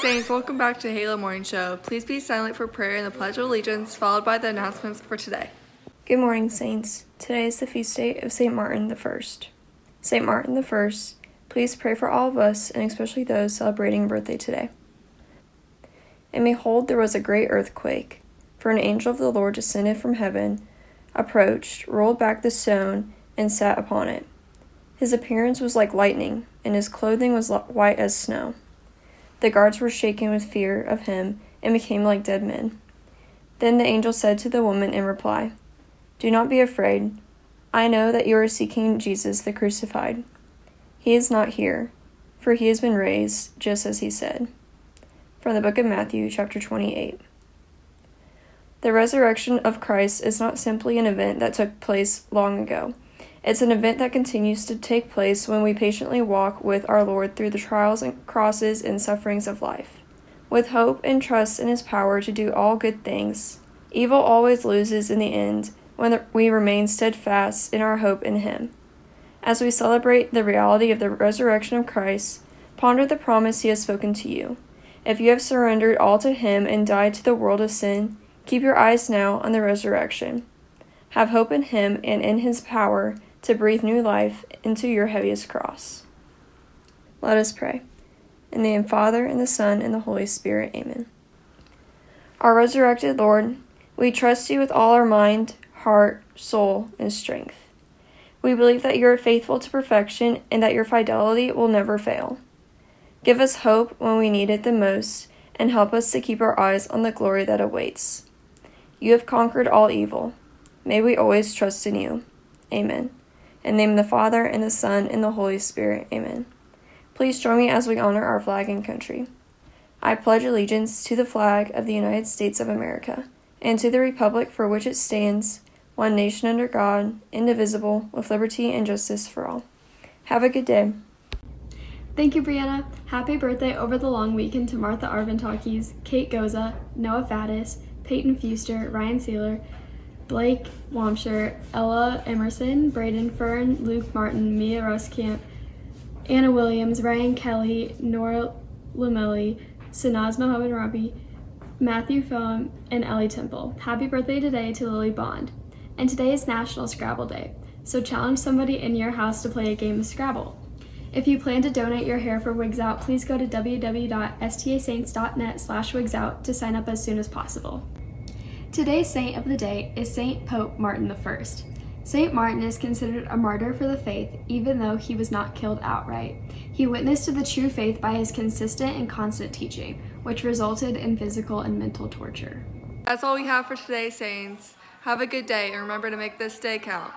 Saints, welcome back to Halo Morning Show. Please be silent for prayer and the Pledge of Allegiance, followed by the announcements for today. Good morning, Saints. Today is the feast day of St. Martin the First. St. Martin the First, please pray for all of us and especially those celebrating birthday today. And behold, there was a great earthquake, for an angel of the Lord descended from heaven, approached, rolled back the stone, and sat upon it. His appearance was like lightning, and his clothing was white as snow. The guards were shaken with fear of him and became like dead men. Then the angel said to the woman in reply, Do not be afraid. I know that you are seeking Jesus the crucified. He is not here, for he has been raised, just as he said. From the book of Matthew, chapter 28. The resurrection of Christ is not simply an event that took place long ago. It's an event that continues to take place when we patiently walk with our Lord through the trials and crosses and sufferings of life. With hope and trust in His power to do all good things, evil always loses in the end when we remain steadfast in our hope in Him. As we celebrate the reality of the resurrection of Christ, ponder the promise He has spoken to you. If you have surrendered all to Him and died to the world of sin, keep your eyes now on the resurrection. Have hope in Him and in His power to breathe new life into your heaviest cross. Let us pray. In the name of the Father, and the Son, and the Holy Spirit. Amen. Our resurrected Lord, we trust you with all our mind, heart, soul, and strength. We believe that you are faithful to perfection and that your fidelity will never fail. Give us hope when we need it the most, and help us to keep our eyes on the glory that awaits. You have conquered all evil. May we always trust in you. Amen. In the name of the Father, and the Son, and the Holy Spirit. Amen. Please join me as we honor our flag and country. I pledge allegiance to the flag of the United States of America, and to the republic for which it stands, one nation under God, indivisible, with liberty and justice for all. Have a good day. Thank you, Brianna. Happy birthday over the long weekend to Martha Arventakis, Kate Goza, Noah Faddis, Peyton Fuster, Ryan Sealer, Blake Wamsher, Ella Emerson, Braden Fern, Luke Martin, Mia Ruskamp, Anna Williams, Ryan Kelly, Nora Lamelli, Sanaz Mohammed Rabi, Matthew Foam, and Ellie Temple. Happy birthday today to Lily Bond. And today is National Scrabble Day, so challenge somebody in your house to play a game of Scrabble. If you plan to donate your hair for Wigs Out, please go to www.stasaints.net slash wigsout to sign up as soon as possible. Today's saint of the day is Saint Pope Martin I. Saint Martin is considered a martyr for the faith, even though he was not killed outright. He witnessed to the true faith by his consistent and constant teaching, which resulted in physical and mental torture. That's all we have for today, Saints. Have a good day and remember to make this day count.